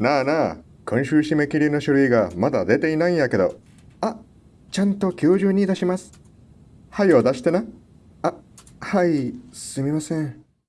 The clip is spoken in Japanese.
なあなあ、今週締め切りの書類がまだ出ていないんやけど。あ、ちゃんと今日中に出します。はいを出してな。あ、はい、すみません。